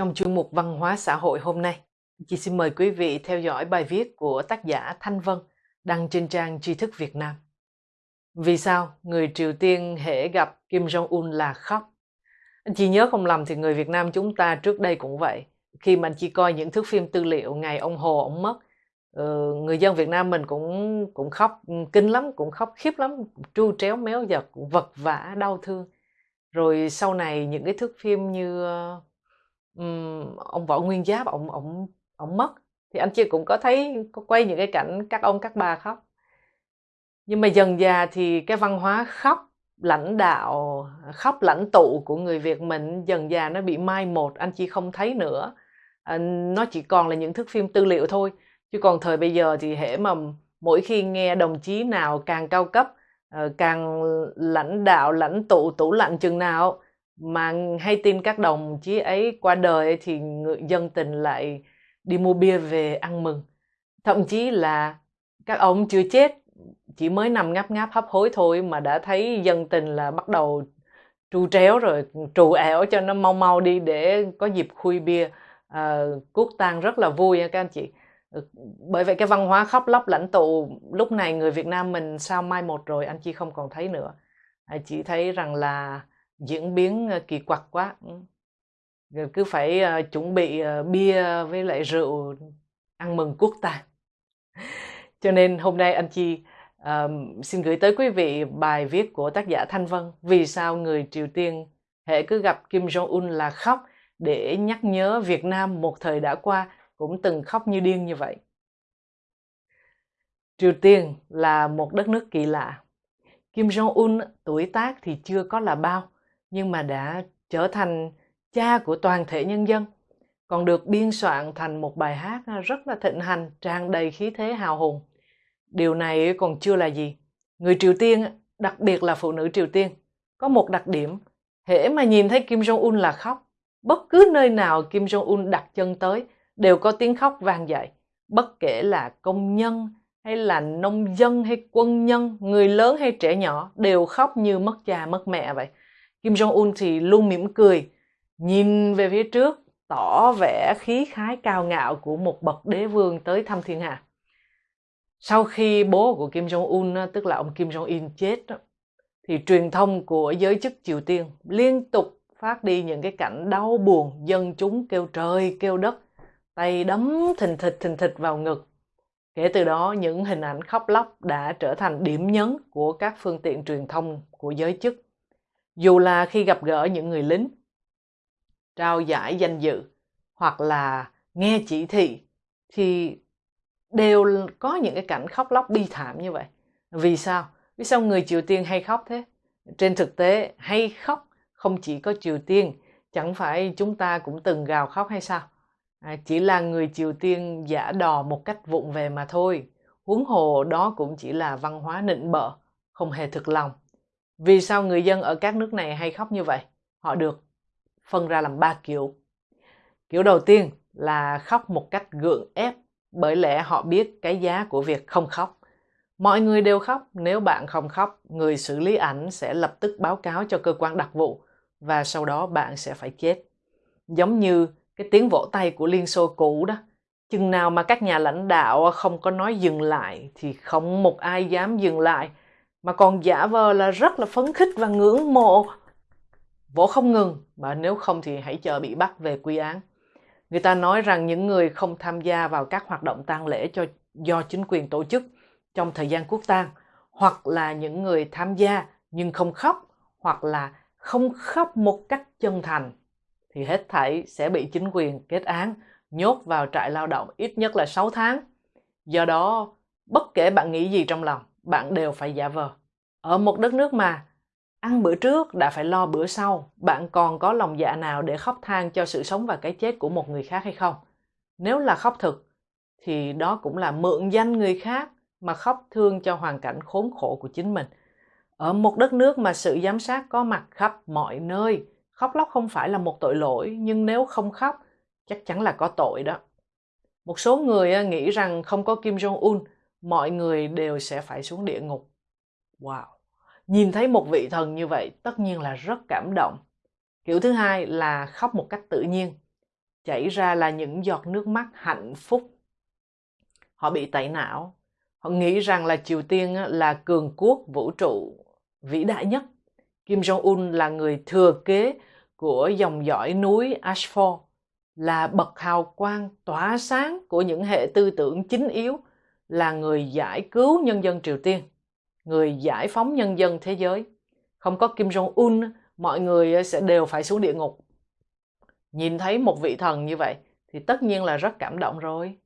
Trong chuyên mục Văn hóa xã hội hôm nay, chị xin mời quý vị theo dõi bài viết của tác giả Thanh Vân đăng trên trang tri thức Việt Nam. Vì sao người Triều Tiên hễ gặp Kim Jong-un là khóc? Anh chị nhớ không lầm thì người Việt Nam chúng ta trước đây cũng vậy. Khi mà anh chị coi những thước phim tư liệu ngày ông Hồ ông mất, ừ, người dân Việt Nam mình cũng cũng khóc kinh lắm, cũng khóc khiếp lắm, tru tréo méo giật, vật vã đau thương. Rồi sau này những cái thước phim như um, ông Võ Nguyên Giáp ông ông ông mất. Thì anh chị cũng có thấy có quay những cái cảnh các ông các bà khóc. Nhưng mà dần già thì cái văn hóa khóc lãnh đạo khóc lãnh tụ của người Việt mình dần già nó bị mai một anh chị không thấy nữa. À, nó chỉ còn là những thước phim tư liệu thôi. Chứ còn thời bây giờ thì hễ mà mỗi khi nghe đồng chí nào càng cao cấp ờ, càng lãnh đạo lãnh tụ tủ lạnh chừng nào mà hay tin các đồng chí ấy qua đời thì người dân tình lại đi mua bia về ăn mừng. Thậm chí là các ông chưa chết chỉ mới nằm ngáp ngáp hấp hối thôi mà đã thấy dân tình là bắt đầu tru tréo rồi trù ẻo cho nó mau mau đi để có dịp khui bia. À, cuốc tang rất là vui nha các anh chị. Ừ, bởi vậy cái văn hóa khóc lóc lãnh tụ lúc này người Việt Nam mình sao mai một rồi anh chị không còn thấy nữa. À, chỉ thấy rằng là diễn biến ờ, kỳ quặc quá. Ừ. Rồi cứ phải uh, chuẩn bị uh, bia với lại rượu ăn mừng quốc tang. Cho nên hôm nay anh chi uh, xin gửi tới quý vị bài viết của tác giả thanh vân vì sao người triều tiên hệ cứ gặp kim jong un là khóc để nhắc nhớ việt nam một thời đã qua cũng từng khóc như điên như vậy. Triều tiên là một đất nước kỳ lạ. Kim jong un tuổi tác thì chưa có là bao nhưng mà đã trở thành cha của toàn thể nhân dân, còn được biên soạn thành một bài hát à, rất là thịnh hành, tràn đầy khí thế hào hùng. Điều này còn chưa là gì. Người Triều Tiên, đặc biệt là phụ nữ Triều Tiên, có một đặc điểm, hễ mà nhìn thấy Kim Jong-un là khóc. Bất cứ nơi nào Kim Jong-un đặt chân tới, đều có tiếng khóc vang dậy. Bất kể là công nhân, hay là nông dân hay quân nhân, người lớn hay trẻ nhỏ đều khóc như mất cha mất mẹ vậy. Kim Jong-un thì luôn mỉm cười, nhìn về phía trước, tỏ vẻ khí khái cao ngạo của một bậc đế vương tới thăm thiên hạ. Sau khi bố của Kim Jong-un, tức là ông Kim Jong-in chết, thì truyền thông của giới chức Triều Tiên liên tục phát đi những cái cảnh đau buồn, dân chúng kêu trời, kêu đất, tay đấm thình thịch thình thịch vào ngực. Kể từ đó, những hình ảnh khóc lóc đã trở thành điểm nhấn của các phương tiện truyền thông của giới chức dù là khi gặp gỡ những người lính trao giải danh dự hoặc là nghe chỉ thị thì đều có những cái cảnh khóc lóc bi thảm như vậy. Vì sao? Vì sao người triều tiên hay khóc thế? Trên thực tế hay khóc không chỉ có triều tiên chẳng phải chúng ta cũng từng gào khóc hay sao? À, chỉ là người triều tiên giả đò một cách vụng về mà thôi. Huống hồ đó cũng chỉ là văn hóa nịnh bợ không hề thực lòng vì sao người dân ở các nước này hay khóc như vậy? Họ được phân ra làm ba kiểu. Kiểu đầu tiên là khóc một cách gượng ép, bởi lẽ họ biết cái giá của việc không khóc. Mọi người đều khóc, nếu bạn không khóc, người xử lý ảnh sẽ lập tức báo cáo cho cơ quan đặc vụ và sau đó bạn sẽ phải chết. Giống như cái tiếng vỗ tay của Liên Xô cũ đó. Chừng nào mà các nhà lãnh đạo không có nói dừng lại thì không một ai dám dừng lại mà còn giả vờ là rất là phấn khích và ngưỡng mộ vỗ không ngừng mà nếu không thì hãy chờ bị bắt về quy án người ta nói rằng những người không tham gia vào các hoạt động tang lễ cho do chính quyền tổ chức trong thời gian quốc tang hoặc là những người tham gia nhưng không khóc hoặc là không khóc một cách chân thành thì hết thảy sẽ bị chính quyền kết án nhốt vào trại lao động ít nhất là 6 tháng. Do đó, bất kể bạn nghĩ gì trong lòng, bạn đều phải giả vờ. Ở một đất nước mà ăn bữa trước đã phải lo bữa sau, bạn còn có lòng dạ nào để khóc than cho sự sống và cái chết của một người khác hay không? Nếu là khóc thực, thì đó cũng là mượn danh người khác mà khóc thương cho hoàn cảnh khốn khổ của chính mình. Ở một đất nước mà sự giám sát có mặt khắp mọi nơi, khóc lóc không phải là một tội lỗi, nhưng nếu không khóc, chắc chắn là có tội đó. Một số người à, nghĩ rằng không có Kim Jong-un mọi người đều sẽ phải xuống địa ngục. Wow! Nhìn thấy một vị thần như vậy tất nhiên là rất cảm động. Kiểu thứ hai là khóc một cách tự nhiên. chảy ra là những giọt nước mắt hạnh phúc. Họ bị tẩy não. Họ nghĩ rằng là Triều Tiên là cường quốc vũ trụ vĩ đại nhất. Kim Jong-un là người thừa kế của dòng dõi núi Ashford, là bậc hào quang tỏa sáng của những hệ tư tưởng chính yếu, là người giải cứu nhân dân Triều Tiên, người giải phóng nhân dân thế giới. Không có Kim Jong-un, mọi người ờ, sẽ đều phải xuống địa ngục. Nhìn thấy một vị thần như vậy thì tất nhiên là rất cảm động rồi.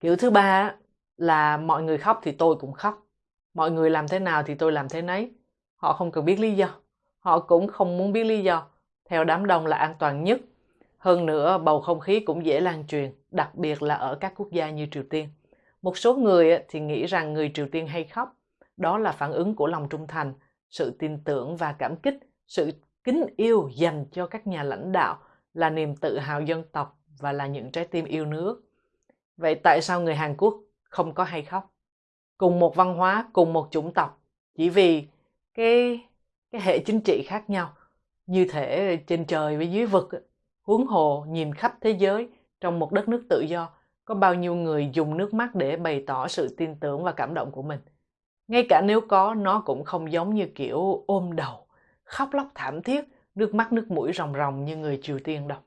Kiểu thứ ba là mọi người khóc thì tôi cũng khóc. Mọi người làm thế nào thì tôi làm thế nấy. Họ không cần biết lý do. Họ cũng không muốn biết lý do. Theo đám đông là an toàn nhất. Hơn nữa, bầu không khí cũng dễ lan truyền, đặc biệt là ở các quốc gia như Triều Tiên. Một số người thì nghĩ rằng người Triều Tiên hay khóc. Đó là phản ứng của lòng trung thành, sự tin tưởng và cảm kích, sự kính yêu dành cho các nhà lãnh đạo là niềm tự hào dân tộc và là những trái tim yêu nước. Vậy tại sao người Hàn Quốc không có hay khóc? Cùng một văn hóa, cùng một chủng tộc, chỉ vì cái cái hệ chính trị khác nhau, như thể trên trời với dưới vực, huống hồ nhìn khắp thế giới trong một đất nước tự do, có bao nhiêu người dùng nước mắt để bày tỏ sự tin tưởng và cảm động của mình. Ngay cả nếu có, nó cũng không giống như kiểu ôm đầu, khóc lóc thảm thiết, nước mắt nước mũi ròng ròng như người Triều Tiên đâu.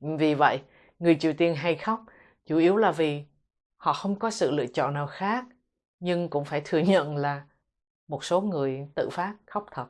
Vì vậy, người Triều Tiên hay khóc, chủ yếu là vì họ không có sự lựa chọn nào khác, nhưng cũng phải thừa nhận là một số người tự phát khóc thật.